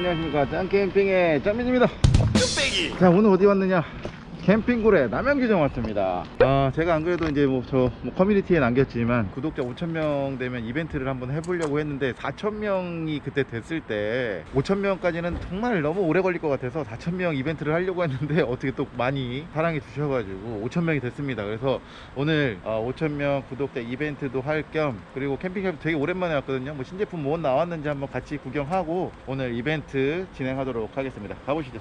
안녕하십니까. 짱캠핑의 짱민입니다. 자 오늘 어디 왔느냐 캠핑굴에 남양주점 왔습니다. 아 제가 안 그래도 이제 뭐저 커뮤니티에 남겼지만 구독자 5천명 되면 이벤트를 한번 해보려고 했는데 4천명이 그때 됐을 때 5천명까지는 정말 너무 오래 걸릴 것 같아서 4천명 이벤트를 하려고 했는데 어떻게 또 많이 사랑해 주셔가지고 5천명이 됐습니다. 그래서 오늘 5천명 구독자 이벤트도 할 겸 그리고 캠핑 되게 오랜만에 왔거든요. 뭐 신제품 뭐 나왔는지 한번 같이 구경하고 오늘 이벤트 진행하도록 하겠습니다. 가보시죠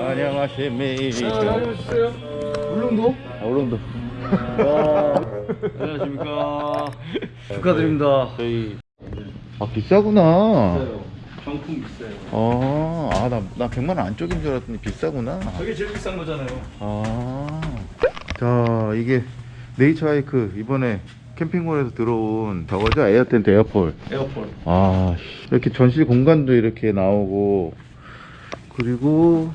안녕하십니까 알려주세요. 울릉도? 아, 울릉도 안녕하십니까. 축하드립니다. 저희 아 비싸구나 비싸요. 정품 비싸요. 어, 아, 나, 나 100만 원 안쪽인 줄 알았더니 비싸구나. 저게 제일 비싼 거잖아요. 아. 자, 이게 네이처 하이크 이번에 캠핑몰에서 들어온 저거죠? 에어텐트 에어폴. 에어폴. 아, 씨, 이렇게 전실 공간도 이렇게 나오고, 그리고,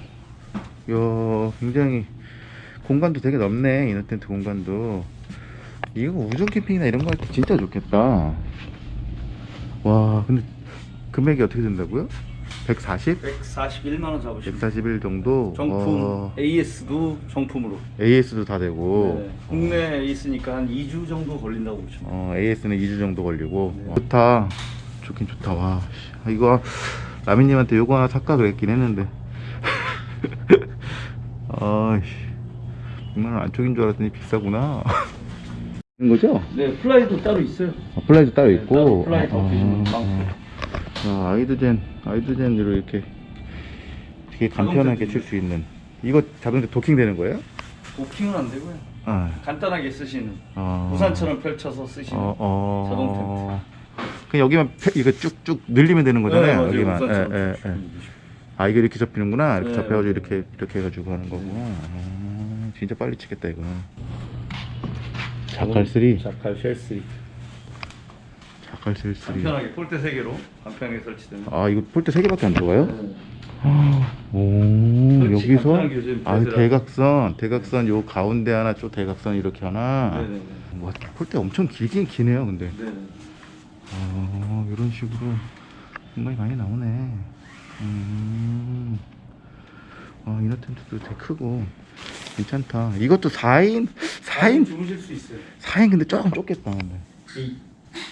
야, 굉장히 공간도 되게 넓네. 이너 텐트 공간도. 이거 우중 캠핑이나 이런 거 할 때 진짜 좋겠다. 와, 근데 금액이 어떻게 된다고요? 140? 141만 원 잡으시면 141 정도? 정품 어, AS도 정품으로. AS도 다 되고, 네. 국내 AS니까 한 2주 정도 걸린다고 보시면. 어, AS는 2주 정도 걸리고 네. 좋다 좋긴 좋다 와 씨. 아, 이거 라미님한테 요거 하나 살까 그랬긴 했는데 아이씨 100만원 안쪽인 줄 알았더니 비싸구나 거죠? 네, 플라이도 따로 있어요. 아, 플라이도 따로 네, 있고 따로 플라이 아, 덮여주는 아. 아, 아이두젠 아이두젠으로 이렇게 되게 간편하게 칠 수 있는 이거 자동차 도킹 되는 거예요? 도킹은 안 되고요. 아, 간단하게 쓰시는 아. 우산처럼 펼쳐서 쓰시는 어, 어. 자동 그냥 여기만 펴- 이거 쭉쭉 늘리면 되는 거잖아요. 네. 여기만. 예, 예, 예. 쓰시면 아 이게 이렇게 접히는구나. 이렇게 네, 접혀가지고 네. 이렇게 이렇게 해가지고 하는 거구나. 아, 진짜 빨리 치겠다 이거. 자칼 3 자칼 쉘 3 자칼3 간편하게 폴대 3 개로 간편하게 설치되는 아 이거 폴대 3 개밖에 안 들어가요? 네. 오 설치 여기서 아. 대각선 대각선 요 가운데 하나 쪽 대각선 이렇게 하나. 네네네. 와 폴대 엄청 길긴 기네요 근데. 네네. 아, 이런 식으로 공간이 많이 나오네. 음. 아, 이너 텐트도 되게 크고 괜찮다. 이것도 4인 4인 주무실 수 있어요. 4인 근데 조금 좁겠다. 근데. 이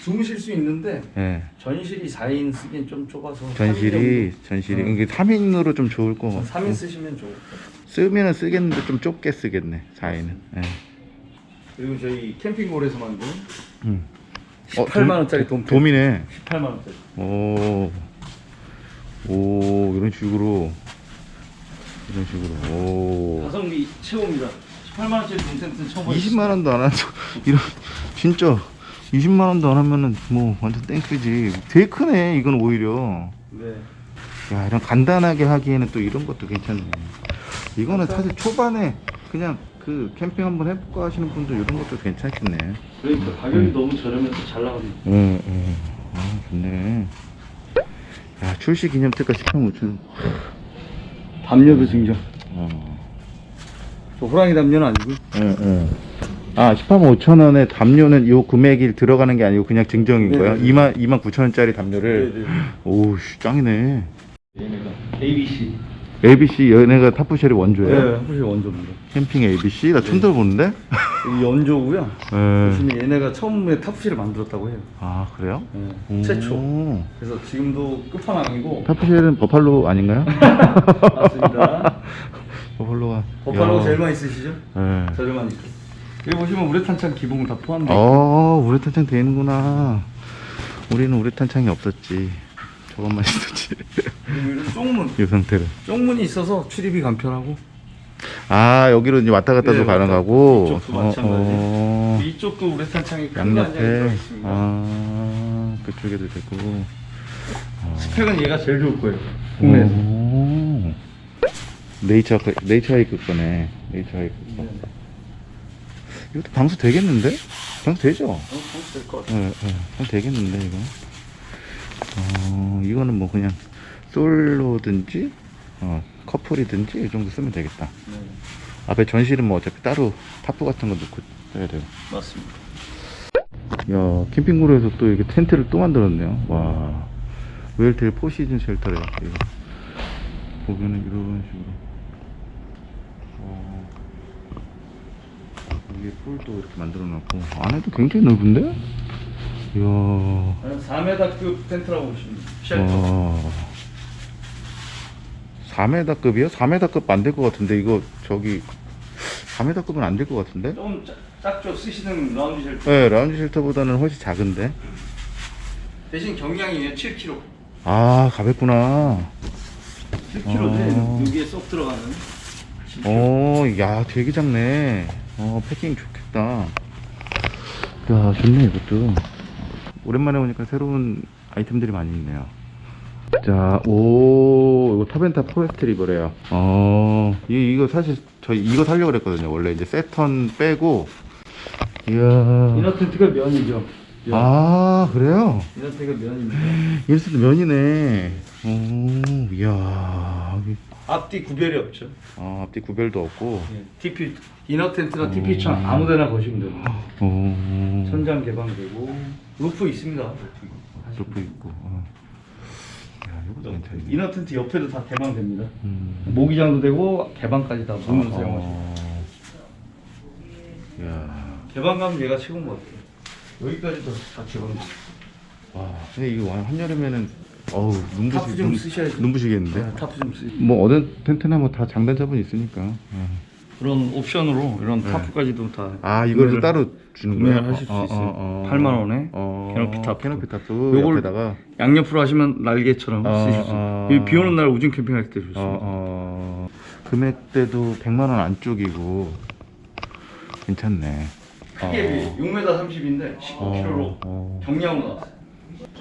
주무실 수 있는데 예. 전실이 4인 쓰기엔 좀 좁아서 전실이 전실이 응. 이게 3인으로 좀 좋을 거. 3인 쓰시면 좋을 것 같아요. 쓰면은 쓰겠는데 좀 좁게 쓰겠네. 4인은. 예. 그리고 저희 캠핑몰에서 만든 음. 18만 원짜리 돔 돔이네. 18만 원짜리. 오. 오, 이런 식으로 이런 식으로. 오. 가성비 최고입니다. 18만 원짜리 돔 텐트는 처음 20만 원도 안 하죠. 이런 진짜 20만 원도 안 하면은 뭐 완전 땡큐지. 되게 크네. 이건 오히려. 네. 야, 이런 간단하게 하기에는 또 이런 것도 괜찮네. 이거는 사실 초반에 그냥 그 캠핑 한번 해볼까 하시는 분들 이런 것도 괜찮겠네. 그러니까 가격이 너무 저렴해서 잘 나갑니다. 응, 응. 아, 좋네. 야, 출시 기념 특가 18만 5천 원. 담요도 증정. 어. 저 호랑이 담요는 아니고 응, 응. 아, 18만 5천 원에 담요는 요 금액이 들어가는 게 아니고 그냥 증정인 네, 거야? 네. 2만, 2만 9천 원짜리 담요를. 네네. 오우, 씨, 짱이네. 얘네가 ABC. ABC 얘네가 타프쉘이 원조예요? 네, 훨씬 원조입니다. 캠핑 ABC? 나 처음 들어보는데? 이 연조고요. 네. 얘네가 처음에 탑실을 만들었다고 해요. 아, 그래요? 네, 오. 최초. 그래서 지금도 끝판왕이고 타프쉘은 버팔로 아닌가요? 맞습니다. 버팔로가. 버팔로가 야. 제일 많이 쓰시죠? 네. 저렴하니까. 여기 보시면 우레탄창 기봉 다 포함되어 어, 우레탄창 되는구나. 우리는 우레탄창이 없었지. 저것만 있었지. 쪽문. 이 상태로. 쪽문이 있어서 출입이 간편하고 아, 여기로 이제 왔다 갔다도 네, 가능하고. 이쪽도 마찬가지. 어. 이쪽도 우레탄창이 거 한장이 양옆에. 아, 그쪽에도 되고. 어. 스펙은 얘가 제일 좋을 거예요. 국내에서. 오. 네이처, 네이처 하이크 거네. 네이처 하이크 거. 네. 이것도 방수 되겠는데? 방수 되죠? 어, 될것 같아요. 예, 예. 방수 되겠는데, 이거? 어, 이거는 뭐 그냥 솔로든지, 어, 커플이든지 이 정도 쓰면 되겠다. 네, 앞에 전실은 뭐 어차피 따로 타프 같은 거 넣고 해야 돼요. 맞습니다. 야 캠핑구로에서 또 이렇게 텐트를 또 만들었네요 와 웰텔 포시즌 shelter래 이거 보면은 이런 식으로 어, 위에 폴도 이렇게 만들어 놨고 안에도 굉장히 넓은데? 이야 4m급 텐트라고 보시면 돼요. shelter. 와 4m급이요? 4m급 안 될 것 같은데 이거 저기 4m급은 안 될 것 같은데? 좀 작- 작죠 쓰시는 라운지 shelter. 네 라운지 shelter보다는 훨씬 작은데 대신 경량이에요 7kg. 아 가볍구나 7kg인데 어. 여기에 쏙 들어가는. 어, 야, 되게 작네. 어, 패킹 좋겠다. 야, 좋네, 이것도. 오랜만에 오니까 새로운 아이템들이 많이 있네요. 자, 오, 이거 타벤타 포레스트 리버래요. 어, 이, 이거 사실 저희 이거 살려고 그랬거든요. 원래 이제 세턴 빼고. 이야. inner 텐트가 면이죠. 면. 아, 그래요? inner 텐트가 면입니다. 이래서도 면이네. 오, 이야. 앞뒤 구별이 없죠. 아, 앞뒤 구별도 없고. teepee inner 텐트나 음. teepee처럼 아무데나 거시면 됩니다. 오. 천장 개방되고 roof 있습니다. roof. roof 있고. 어. 야, 이것도 괜찮네. inner 텐트 옆에도 다 개방됩니다. 음. 모기장도 되고 개방까지 다 어, 사용하시고. 야. 개방감 얘가 최고인 것 같아요. 여기까지도 다 개방돼. 와. 근데 이거 완- 한여름에는 어우 눈부시 타프 좀 쓰셔야죠. 눈부시겠는데. 타프 좀 쓰. 뭐 어느 텐트나 뭐 다 장단점은 있으니까. 어. 그런 옵션으로 이런 네. tarp까지도 다. 아 이거를 따로 주는 거예요? 하실 수 있어요. 8만 원에 캐노피 타프. 캐노피 타프 요걸- 옆에다가 양옆으로 하시면 날개처럼 어, 쓰실 수 어. 비 오는 날 우중 캠핑할 때 좋습니다. 어, 어, 금액대도 100만 원 안쪽이고 괜찮네. 크게 6m 30인데 19kg로 어. 경량으로 나왔어요.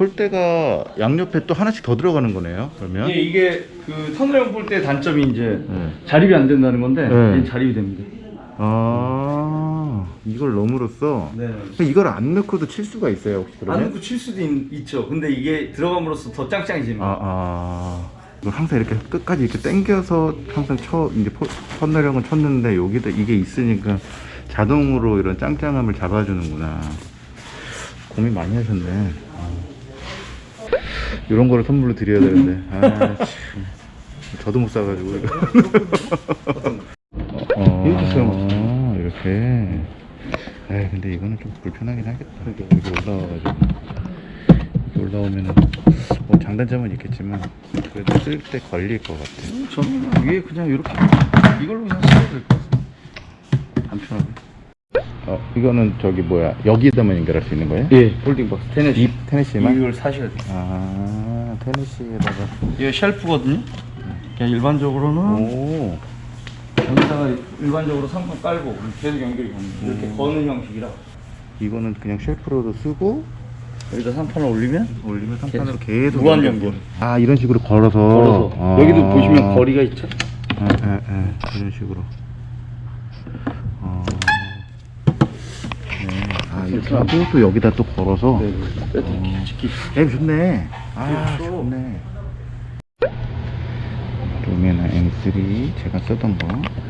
폴대가 양옆에 또 하나씩 더 들어가는 거네요. 그러면 이게, 이게 그 터널형 볼때 단점이 이제 네. 자립이 안 된다는 건데 네. 얘는 자립이 됩니다. 아 이걸 넣음으로써 네. 이걸 안 넣고도 칠 수가 있어요 혹시 안 그러면? 넣고 칠 수도 있, 죠 근데 이게 들어감으로써 더 짱짱해집니다. 아, 아. 항상 이렇게 끝까지 이렇게 당겨서 항상 쳐 이제 포- 터널형을 쳤는데 여기다 이게 있으니까 자동으로 이런 짱짱함을 잡아주는구나. 고민 많이 하셨네. 이런 거를 선물로 드려야 되는데. 아, 참. 저도 못 사가지고. 이거. 어, 이렇게 사용하시네. 이렇게. 에이, 근데 이거는 좀 불편하긴 하겠다. 여기 올라와가지고. 여기 올라오면은, 뭐 장단점은 있겠지만, 그래도 쓸 때 걸릴 것 같아. 저는 위에 그냥 이렇게 이걸로 그냥 쓰면 될것 같아요. 간편하게. 어, 이거는 저기 뭐야, 여기에다만 연결할 수 있는 거예요? 예, 폴딩 박스 테네시. 이 테네시만? 이걸 사셔야 돼요. 아, 테네시에다가. 이게 쉘프거든요. 그냥 일반적으로는 오, 여기다가 일반적으로 상판 깔고 계속 연결이 갑니다. 이렇게 음. 거는 형식이라 이거는 그냥 쉘프로도 쓰고, 여기다 상판을 올리면 올리면 상판으로 계속 무한 연결. 아 이런 식으로 걸어서 걸어서 아. 여기도 보시면 거리가 있죠. 예, 예, 예. 이런 식으로 어. 네. 아 이렇게 하고 또 여기다 또 걸어서 네, 네. 특히 앱 좋네 아 좋죠. 좋네 루메나 M3 제가 쓰던 거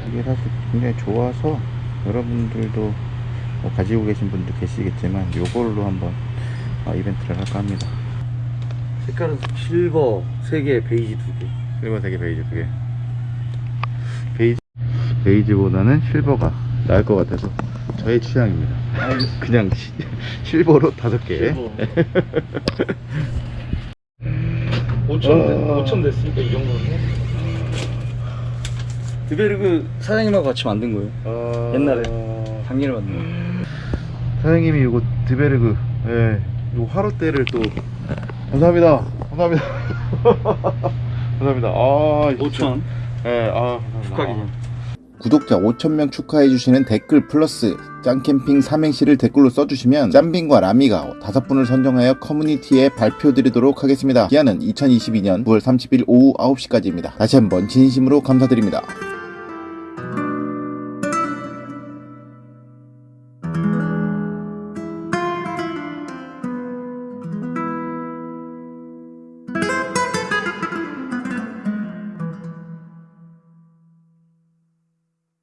이게 사실 굉장히 좋아서 여러분들도 뭐 가지고 계신 분도 계시겠지만 요걸로 한번 아, 이벤트를 할까 합니다 색깔은 실버 3개, 베이지 2개. 실버 3개 베이지 2개 베이지 베이지보다는 실버가 나을 것 같아서 저의 취향입니다 알겠습니다. 그냥 시- 실버로 5개 실버. 5천, 됐, 어. 5천 됐으니까 이 정도는 해. 드베르그 사장님하고 같이 만든 거예요. 어... 옛날에. 작년에 만든 거예요. 사장님이 이거 드베르그 예, 요 화로대를 또 감사합니다 감사합니다 감사합니다 아 5천. 예, 아 감사합니다. 축하 기념. 구독자 5,000명 축하해주시는 댓글 플러스 짱캠핑 삼행시를 댓글로 써주시면 짬빈과 라미가 다섯 분을 선정하여 커뮤니티에 발표드리도록 하겠습니다. 기한은 2022년 9월 30일 오후 9시까지입니다. 다시 한번 진심으로 감사드립니다.